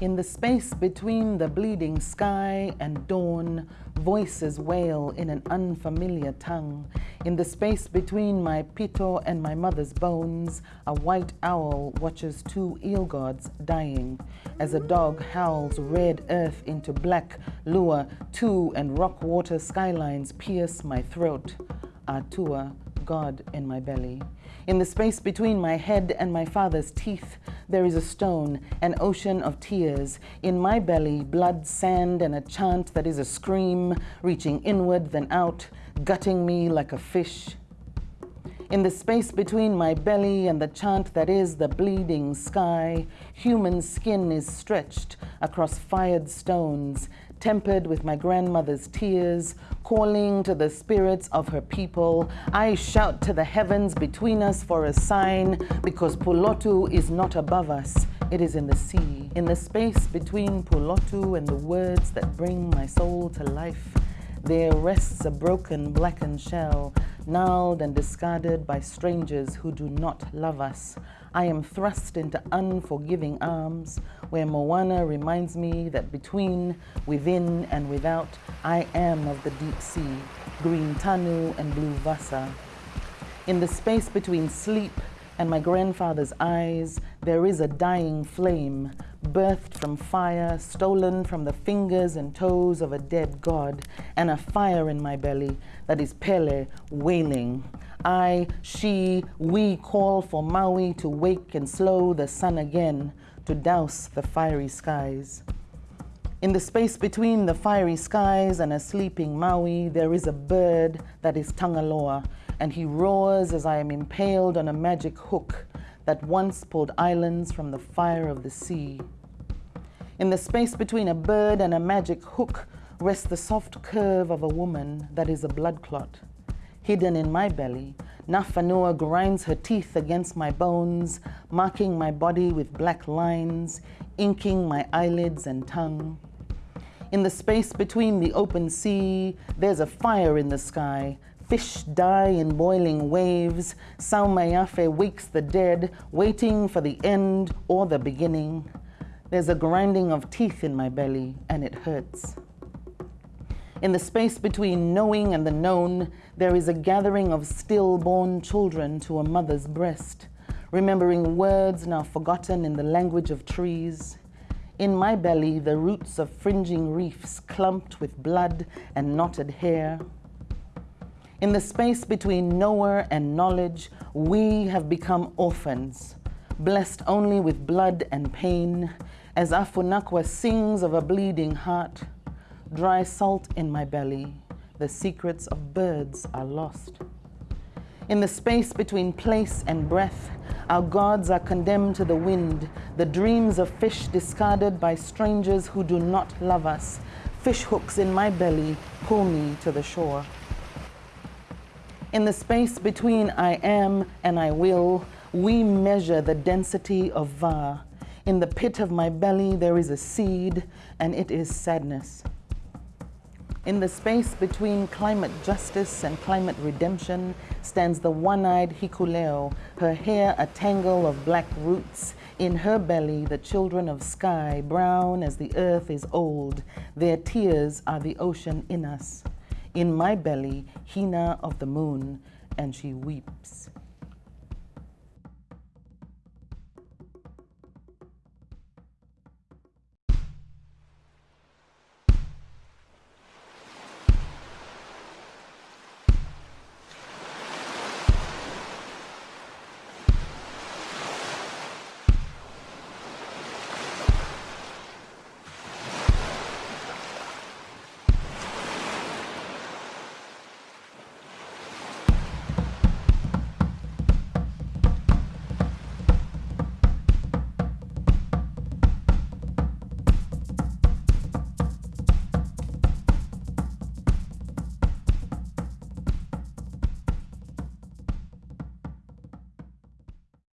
In the space between the bleeding sky and dawn, voices wail in an unfamiliar tongue. In the space between my pito and my mother's bones, a white owl watches two eel gods dying. As a dog howls red earth into black lure, two and rock water skylines pierce my throat. Atua, God in my belly. In the space between my head and my father's teeth, there is a stone, an ocean of tears. In my belly, blood, sand, and a chant that is a scream, reaching inward then out, gutting me like a fish. In the space between my belly and the chant that is the bleeding sky, human skin is stretched across fired stones, tempered with my grandmother's tears, calling to the spirits of her people. I shout to the heavens between us for a sign, because Pulotu is not above us, it is in the sea. In the space between Pulotu and the words that bring my soul to life, there rests a broken blackened shell, gnarled and discarded by strangers who do not love us. I am thrust into unforgiving arms where Moana reminds me that between, within, and without, I am of the deep sea, green tanu and blue vasa. In the space between sleep and my grandfather's eyes, there is a dying flame, birthed from fire, stolen from the fingers and toes of a dead god, and a fire in my belly that is Pele wailing. I, she, we call for Maui to wake and slow the sun again, to douse the fiery skies. In the space between the fiery skies and a sleeping Maui, there is a bird that is Tangaloa, and he roars as I am impaled on a magic hook that once pulled islands from the fire of the sea. In the space between a bird and a magic hook rests the soft curve of a woman that is a blood clot. Hidden in my belly, Nafanua grinds her teeth against my bones, marking my body with black lines, inking my eyelids and tongue. In the space between the open sea, there's a fire in the sky. Fish die in boiling waves. Saumaiafe wakes the dead, waiting for the end or the beginning. There's a grinding of teeth in my belly, and it hurts. In the space between knowing and the known, there is a gathering of stillborn children to a mother's breast, remembering words now forgotten in the language of trees. In my belly, the roots of fringing reefs clumped with blood and knotted hair. In the space between knower and knowledge, we have become orphans, blessed only with blood and pain, as Afunakwa sings of a bleeding heart, dry salt in my belly, the secrets of birds are lost. In the space between place and breath, our gods are condemned to the wind, the dreams of fish discarded by strangers who do not love us. Fish hooks in my belly pull me to the shore. In the space between I am and I will, we measure the density of Va. In the pit of my belly, there is a seed, and it is sadness. In the space between climate justice and climate redemption stands the one-eyed Hikuleo, her hair a tangle of black roots. In her belly, the children of sky, brown as the earth is old. Their tears are the ocean in us. In my belly, Hina of the moon, and she weeps.